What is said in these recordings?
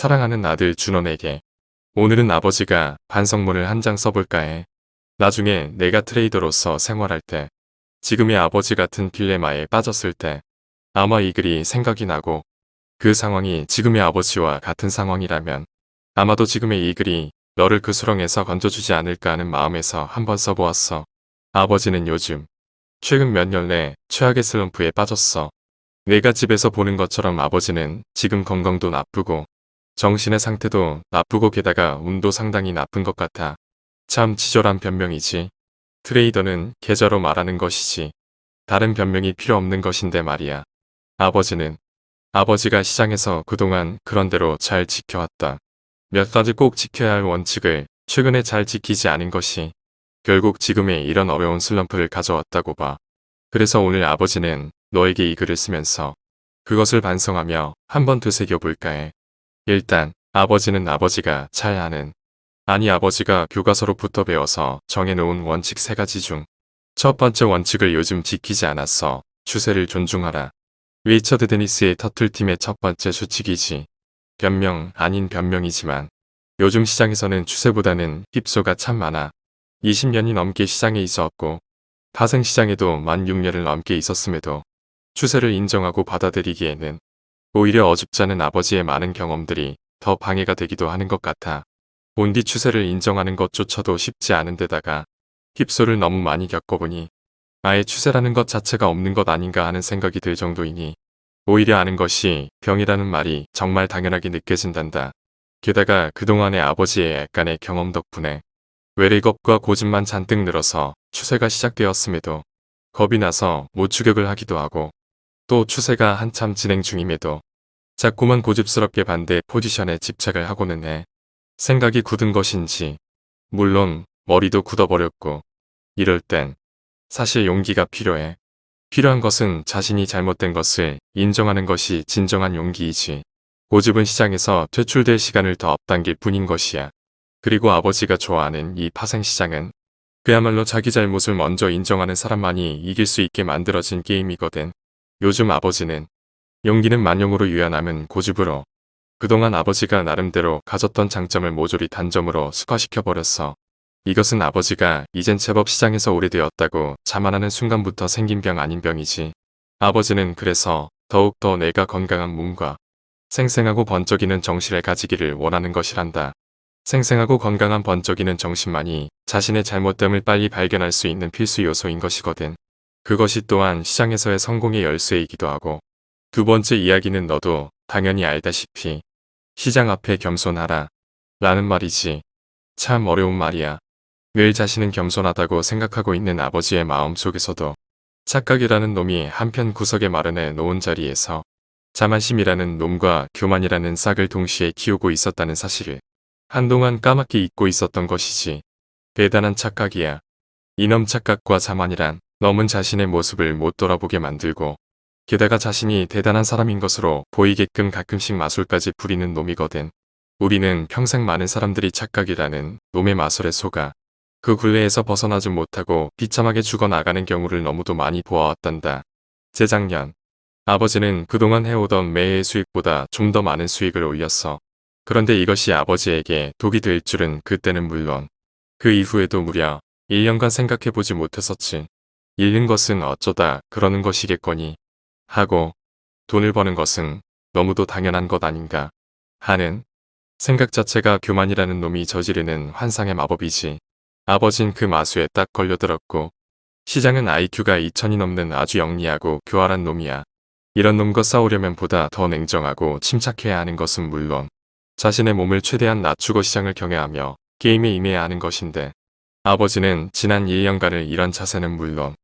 사랑하는 아들 준원에게 오늘은 아버지가 반성문을 한 장 써볼까 해. 나중에 내가 트레이더로서 생활할 때 지금의 아버지 같은 딜레마에 빠졌을 때 아마 이 글이 생각이 나고 그 상황이 지금의 아버지와 같은 상황이라면 아마도 지금의 이 글이 너를 그 수렁에서 건져주지 않을까 하는 마음에서 한번 써보았어. 아버지는 요즘 최근 몇 년 내 최악의 슬럼프에 빠졌어. 내가 집에서 보는 것처럼 아버지는 지금 건강도 나쁘고 정신의 상태도 나쁘고 게다가 운도 상당히 나쁜 것 같아. 참 치졸한 변명이지. 트레이더는 계좌로 말하는 것이지. 다른 변명이 필요 없는 것인데 말이야. 아버지는 아버지가 시장에서 그동안 그런대로 잘 지켜왔다. 몇 가지 꼭 지켜야 할 원칙을 최근에 잘 지키지 않은 것이 결국 지금의 이런 어려운 슬럼프를 가져왔다고 봐. 그래서 오늘 아버지는 너에게 이 글을 쓰면서 그것을 반성하며 한번 되새겨볼까 해. 일단 아버지는 아버지가 잘 아는 아니 아버지가 교과서로부터 배워서 정해놓은 원칙 세 가지 중 첫 번째 원칙을 요즘 지키지 않았어. 추세를 존중하라. 위처드 데니스의 터틀팀의 첫 번째 수칙이지. 변명 아닌 변명이지만 요즘 시장에서는 추세보다는 힙소가 참 많아. 20년이 넘게 시장에 있었고 파생 시장에도 만 6년을 넘게 있었음에도 추세를 인정하고 받아들이기에는 오히려 어줍잖은 아버지의 많은 경험들이 더 방해가 되기도 하는 것 같아. 본디 추세를 인정하는 것조차도 쉽지 않은 데다가 힙소를 너무 많이 겪어보니 아예 추세라는 것 자체가 없는 것 아닌가 하는 생각이 들 정도이니 오히려 아는 것이 병이라는 말이 정말 당연하게 느껴진단다. 게다가 그동안의 아버지의 약간의 경험 덕분에 외래겁과 고집만 잔뜩 늘어서 추세가 시작되었음에도 겁이 나서 못 추격을 하기도 하고 또 추세가 한참 진행 중임에도 자꾸만 고집스럽게 반대 포지션에 집착을 하고는 해. 생각이 굳은 것인지 물론 머리도 굳어버렸고 이럴 땐 사실 용기가 필요해. 필요한 것은 자신이 잘못된 것을 인정하는 것이 진정한 용기이지. 고집은 시장에서 퇴출될 시간을 더 앞당길 뿐인 것이야. 그리고 아버지가 좋아하는 이 파생시장은 그야말로 자기 잘못을 먼저 인정하는 사람만이 이길 수 있게 만들어진 게임이거든. 요즘 아버지는 용기는 만용으로 유연함은 고집으로 그동안 아버지가 나름대로 가졌던 장점을 모조리 단점으로 습화시켜버렸어. 이것은 아버지가 이젠 제법 시장에서 오래되었다고 자만하는 순간부터 생긴 병 아닌 병이지. 아버지는 그래서 더욱더 내가 건강한 몸과 생생하고 번쩍이는 정신을 가지기를 원하는 것이란다. 생생하고 건강한 번쩍이는 정신만이 자신의 잘못됨을 빨리 발견할 수 있는 필수 요소인 것이거든. 그것이 또한 시장에서의 성공의 열쇠이기도 하고 두 번째 이야기는 너도 당연히 알다시피 시장 앞에 겸손하라. 라는 말이지. 참 어려운 말이야. 늘 자신은 겸손하다고 생각하고 있는 아버지의 마음 속에서도 착각이라는 놈이 한편 구석에 마련해 놓은 자리에서 자만심이라는 놈과 교만이라는 싹을 동시에 키우고 있었다는 사실을 한동안 까맣게 잊고 있었던 것이지. 대단한 착각이야. 이놈 착각과 자만이란 놈은 자신의 모습을 못 돌아보게 만들고 게다가 자신이 대단한 사람인 것으로 보이게끔 가끔씩 마술까지 부리는 놈이거든. 우리는 평생 많은 사람들이 착각이라는 놈의 마술에 속아 그 굴레에서 벗어나지 못하고 비참하게 죽어나가는 경우를 너무도 많이 보아왔단다. 재작년 아버지는 그동안 해오던 매해 수익보다 좀 더 많은 수익을 올렸어. 그런데 이것이 아버지에게 독이 될 줄은 그때는 물론 그 이후에도 무려 1년간 생각해보지 못했었지. 잃는 것은 어쩌다 그러는 것이겠거니. 하고 돈을 버는 것은 너무도 당연한 것 아닌가 하는 생각 자체가 교만이라는 놈이 저지르는 환상의 마법이지. 아버진 그 마수에 딱 걸려들었고 시장은 IQ가 2000이 넘는 아주 영리하고 교활한 놈이야. 이런 놈과 싸우려면 보다 더 냉정하고 침착해야 하는 것은 물론 자신의 몸을 최대한 낮추고 시장을 경외하며 게임에 임해야 하는 것인데 아버지는 지난 1년간을 이런 자세는 물론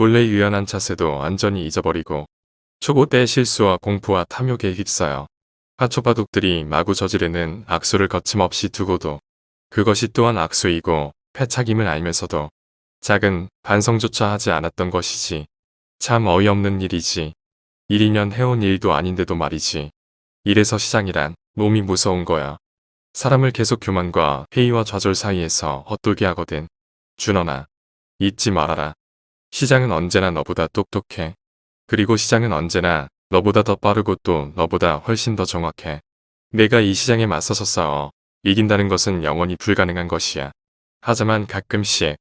본래 유연한 자세도 완전히 잊어버리고 초보 때의 실수와 공포와 탐욕에 휩싸여 하초바둑들이 마구 저지르는 악수를 거침없이 두고도 그것이 또한 악수이고 패착임을 알면서도 작은 반성조차 하지 않았던 것이지. 참 어이없는 일이지. 1, 2년 해온 일도 아닌데도 말이지. 이래서 시장이란 놈이 무서운 거야. 사람을 계속 교만과 회의와 좌절 사이에서 헛돌게 하거든. 준원아, 잊지 말아라. 시장은 언제나 너보다 똑똑해. 그리고 시장은 언제나 너보다 더 빠르고 또 너보다 훨씬 더 정확해. 내가 이 시장에 맞서서 싸워 이긴다는 것은 영원히 불가능한 것이야. 하지만 가끔씩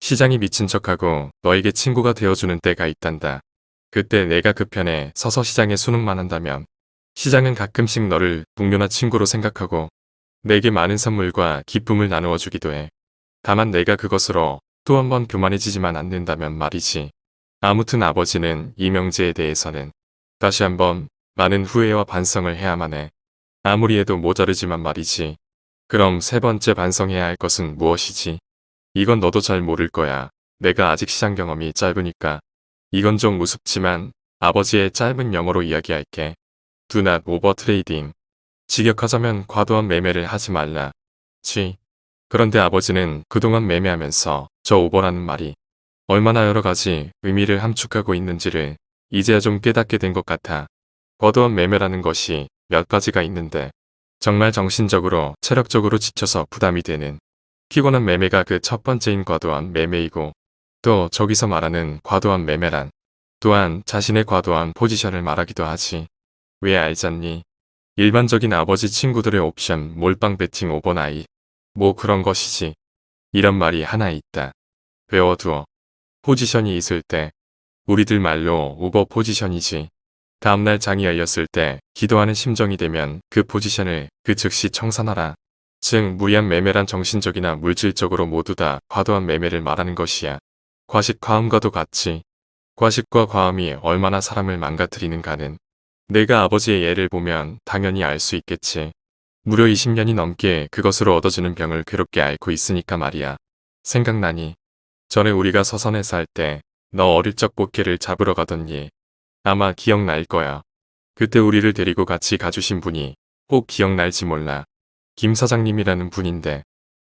시장이 미친 척하고 너에게 친구가 되어주는 때가 있단다. 그때 내가 그 편에 서서 시장에 수능만 한다면 시장은 가끔씩 너를 동료나 친구로 생각하고 내게 많은 선물과 기쁨을 나누어 주기도 해. 다만 내가 그것으로 또 한 번 교만해지지만 않는다면 말이지. 아무튼 아버지는 이명재에 대해서는 다시 한번 많은 후회와 반성을 해야만 해. 아무리 해도 모자르지만 말이지. 그럼 세 번째 반성해야 할 것은 무엇이지? 이건 너도 잘 모를 거야. 내가 아직 시장 경험이 짧으니까. 이건 좀 우습지만 아버지의 짧은 영어로 이야기할게. Do not over trading. 직역하자면 과도한 매매를 하지 말라. 쥐. 그런데 아버지는 그동안 매매하면서 저 오버라는 말이 얼마나 여러 가지 의미를 함축하고 있는지를 이제야 좀 깨닫게 된 것 같아. 과도한 매매라는 것이 몇 가지가 있는데 정말 정신적으로 체력적으로 지쳐서 부담이 되는 피곤한 매매가 그 첫 번째인 과도한 매매이고 또 저기서 말하는 과도한 매매란 또한 자신의 과도한 포지션을 말하기도 하지. 왜 알잖니? 일반적인 아버지 친구들의 옵션 몰빵 배팅 overnight 뭐 그런 것이지. 이런 말이 하나 있다. 외워두어. 포지션이 있을 때 우리들 말로 오버 포지션이지. 다음날 장이 열렸을 때 기도하는 심정이 되면 그 포지션을 그 즉시 청산하라. 즉 무리한 매매란 정신적이나 물질적으로 모두 다 과도한 매매를 말하는 것이야. 과식 과음과도 같지. 과식과 과음이 얼마나 사람을 망가뜨리는가는 내가 아버지의 예를 보면 당연히 알 수 있겠지. 무려 20년이 넘게 그것으로 얻어지는 병을 괴롭게 앓고 있으니까 말이야. 생각나니 전에 우리가 서선에 살때너 어릴 적 꽃게를 잡으러 가던니 아마 기억날 거야. 그때 우리를 데리고 같이 가주신 분이 꼭 기억날지 몰라. 김 사장님이라는 분인데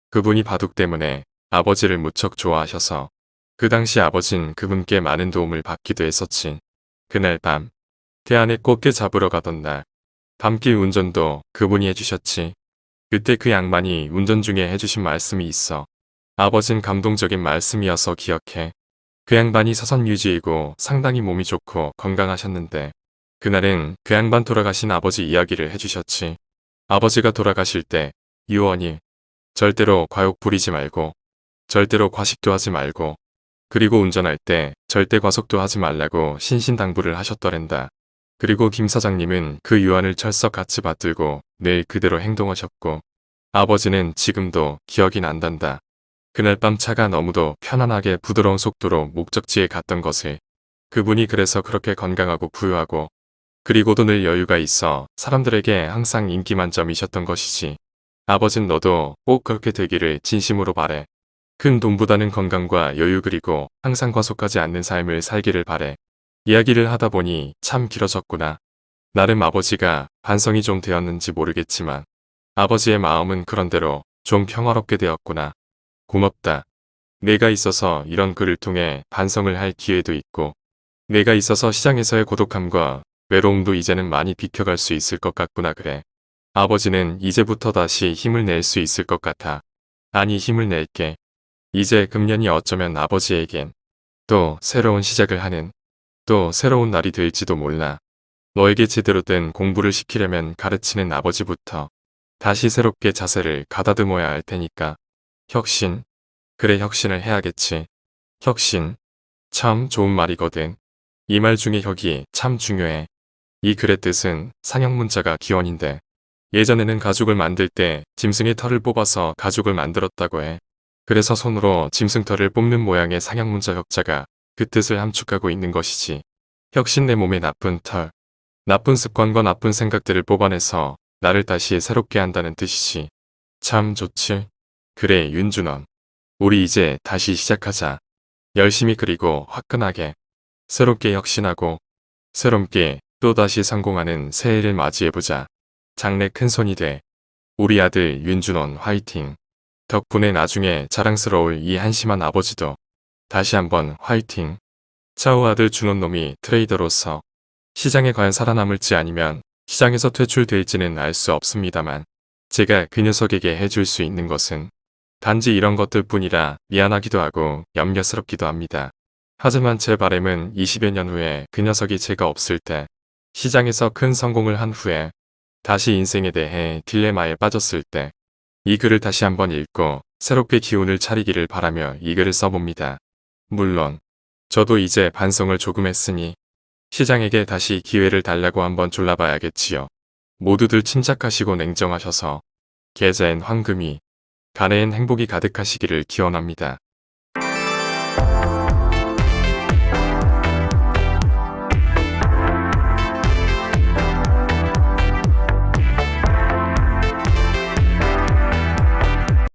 그분이 바둑 때문에 아버지를 무척 좋아하셔서 그 당시 아버진 그분께 많은 도움을 받기도 했었지. 그날 밤 태안에 꽃게 잡으러 가던 날 밤길 운전도 그분이 해주셨지. 그때 그 양반이 운전 중에 해주신 말씀이 있어. 아버진 감동적인 말씀이어서 기억해. 그 양반이 서선 유지이고 상당히 몸이 좋고 건강하셨는데 그날은 그 양반 돌아가신 아버지 이야기를 해주셨지. 아버지가 돌아가실 때 유언이 절대로 과욕 부리지 말고 절대로 과식도 하지 말고 그리고 운전할 때 절대 과속도 하지 말라고 신신당부를 하셨더랜다. 그리고 김 사장님은 그 유언을 철석 같이 받들고 늘 그대로 행동하셨고 아버지는 지금도 기억이 난단다. 그날 밤 차가 너무도 편안하게 부드러운 속도로 목적지에 갔던 것을 그분이 그래서 그렇게 건강하고 부유하고 그리고도 늘 여유가 있어 사람들에게 항상 인기 만점이셨던 것이지. 아버진 너도 꼭 그렇게 되기를 진심으로 바래. 큰 돈보다는 건강과 여유 그리고 항상 과속하지 않는 삶을 살기를 바래. 이야기를 하다 보니 참 길어졌구나. 나름 아버지가 반성이 좀 되었는지 모르겠지만 아버지의 마음은 그런대로 좀 평화롭게 되었구나. 고맙다. 내가 있어서 이런 글을 통해 반성을 할 기회도 있고 내가 있어서 시장에서의 고독함과 외로움도 이제는 많이 비켜갈 수 있을 것 같구나 그래. 아버지는 이제부터 다시 힘을 낼 수 있을 것 같아. 아니 힘을 낼게. 이제 금년이 어쩌면 아버지에겐 또 새로운 시작을 하는 또 새로운 날이 될지도 몰라. 너에게 제대로 된 공부를 시키려면 가르치는 아버지부터 다시 새롭게 자세를 가다듬어야 할 테니까. 혁신. 그래 혁신을 해야겠지. 혁신. 참 좋은 말이거든. 이 말 중에 혁이 참 중요해. 이 글의 뜻은 상형문자가 기원인데 예전에는 가죽을 만들 때 짐승의 털을 뽑아서 가죽을 만들었다고 해. 그래서 손으로 짐승 털을 뽑는 모양의 상형문자 혁자가 그 뜻을 함축하고 있는 것이지. 혁신 내 몸의 나쁜 털. 나쁜 습관과 나쁜 생각들을 뽑아내서 나를 다시 새롭게 한다는 뜻이지. 참 좋지. 그래 윤준원. 우리 이제 다시 시작하자. 열심히 그리고 화끈하게. 새롭게 혁신하고 새롭게 또다시 성공하는 새해를 맞이해보자. 장래 큰손이 돼. 우리 아들 윤준원 화이팅. 덕분에 나중에 자랑스러울 이 한심한 아버지도 다시 한번 화이팅. 차우 아들 준원놈이 트레이더로서 시장에 과연 살아남을지 아니면 시장에서 퇴출될지는 알 수 없습니다만 제가 그 녀석에게 해줄 수 있는 것은 단지 이런 것들 뿐이라 미안하기도 하고 염려스럽기도 합니다. 하지만 제 바램은 20여 년 후에 그 녀석이 제가 없을 때 시장에서 큰 성공을 한 후에 다시 인생에 대해 딜레마에 빠졌을 때 이 글을 다시 한번 읽고 새롭게 기운을 차리기를 바라며 이 글을 써봅니다. 물론 저도 이제 반성을 조금 했으니 시장에게 다시 기회를 달라고 한번 졸라봐야겠지요. 모두들 침착하시고 냉정하셔서 계좌엔 황금이 가내엔 행복이 가득하시기를 기원합니다.